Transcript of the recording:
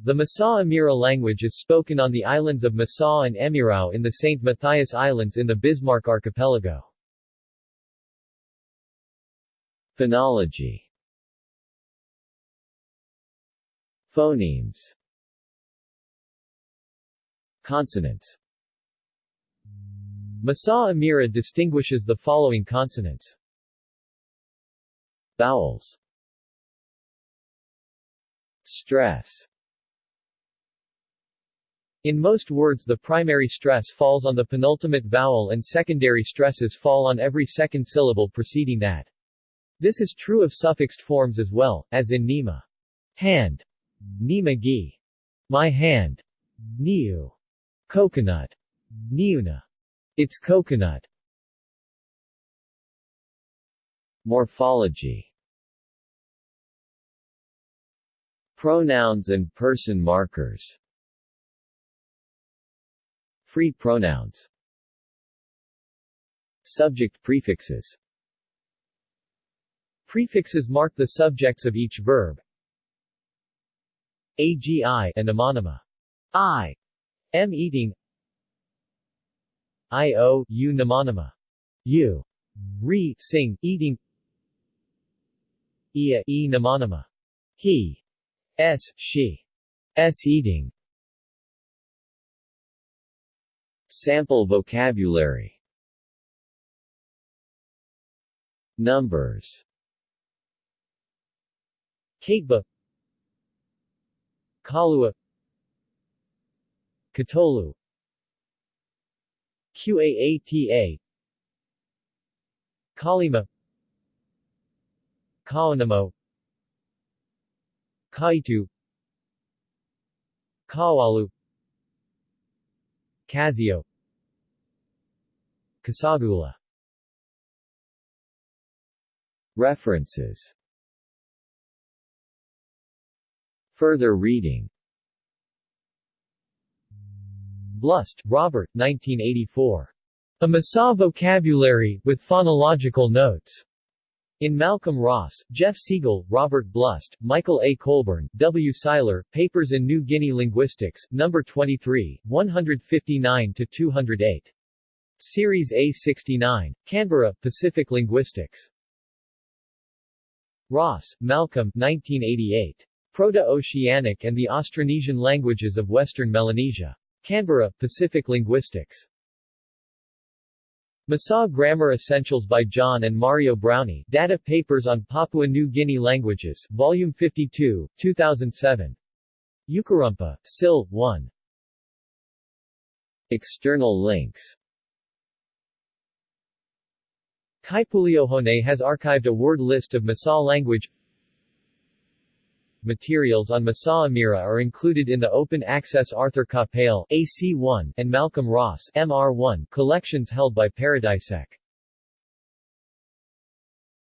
The Mussau Emira language is spoken on the islands of Mussau and Emirau in the St. Matthias Islands in the Bismarck Archipelago. Phonology. Phonemes. Consonants. Mussau Emira distinguishes the following consonants. Vowels. Stress in most words the primary stress falls on the penultimate vowel and secondary stresses fall on every second syllable preceding that. This is true of suffixed forms as well, as in Nima. Hand. Nima gi. My hand. Niu. Coconut. Niuna. It's coconut. Morphology Pronouns and person markers Free pronouns Subject prefixes Prefixes mark the subjects of each verb. AGI and homonima. I. M eating. IO, U. U. Re, sing, eating. Ia, E mnemonymma. He. S, she. S eating. Sample vocabulary. Numbers. Kateba Kalua. Katolu. Qaata. Kalima. Kaonamo. Kaitu. Kawalu Casio Kasagula References Further reading Blust, Robert, 1984. A Mussau Vocabulary, with Phonological Notes. In Malcolm Ross, Jeff Siegel, Robert Blust, Michael A. Colburn, W. Seiler, Papers in New Guinea Linguistics, No. 23, 159-208. Series A69, Canberra, Pacific Linguistics. Ross, Malcolm, 1988. Proto-Oceanic and the Austronesian Languages of Western Melanesia. Canberra, Pacific Linguistics. Mussau Grammar Essentials by John and Marjo Brownie, Data Papers on Papua New Guinea Languages, Volume 52, 2007. Ukarumpa, Sil. 1. External links Kaipuleohone has archived a word list of Mussau language Materials on Mussau Emira are included in the open access Arthur Capell AC1 and Malcolm Ross MR1 collections held by Paradisec.